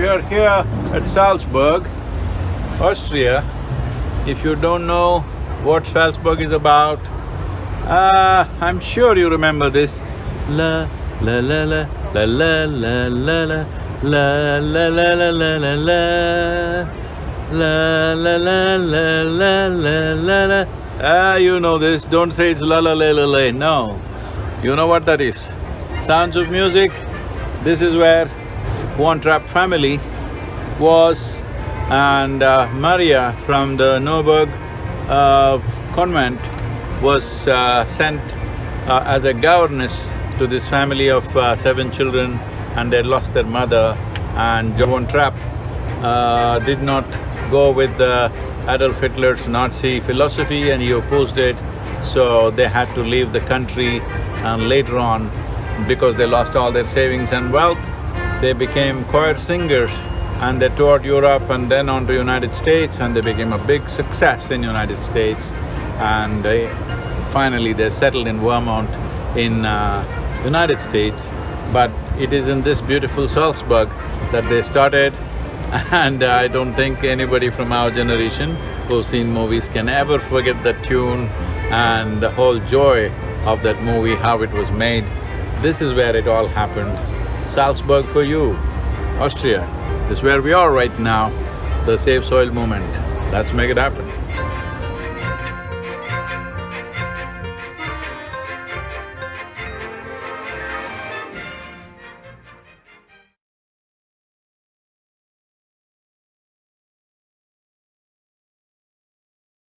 We are here at Salzburg, Austria. If you don't know what Salzburg is about, uh, I'm sure you remember this. La la la la la la la la la la la la la la la la La la la la la la la la Ah, you know this, don't say it's la la la la la, no. You know what that is? Sounds of Music, this is where Von Trapp family was and uh, Maria from the Neuburg uh, convent was uh, sent uh, as a governess to this family of uh, seven children and they lost their mother and Von Trapp uh, did not go with Adolf Hitler's Nazi philosophy and he opposed it, so they had to leave the country and later on, because they lost all their savings and wealth, they became choir singers and they toured Europe and then on to United States and they became a big success in United States and they, finally they settled in Vermont in uh, United States. But it is in this beautiful Salzburg that they started and I don't think anybody from our generation who've seen movies can ever forget the tune and the whole joy of that movie, how it was made. This is where it all happened. Salzburg for you, Austria, is where we are right now, the Save Soil movement. Let's make it happen.